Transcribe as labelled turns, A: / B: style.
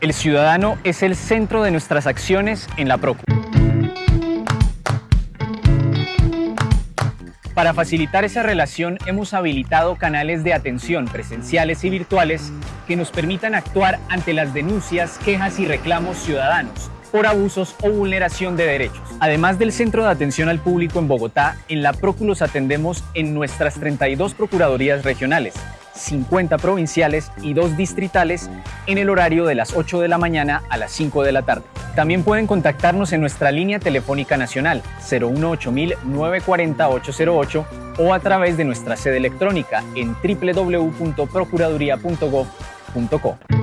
A: El ciudadano es el centro de nuestras acciones en la Procu. Para facilitar esa relación hemos habilitado canales de atención presenciales y virtuales que nos permitan actuar ante las denuncias, quejas y reclamos ciudadanos por abusos o vulneración de derechos. Además del Centro de Atención al Público en Bogotá, en la Próculos atendemos en nuestras 32 Procuradurías regionales, 50 provinciales y 2 distritales en el horario de las 8 de la mañana a las 5 de la tarde. También pueden contactarnos en nuestra línea telefónica nacional 018 940 808 o a través de nuestra sede electrónica en www.procuraduría.gov.co.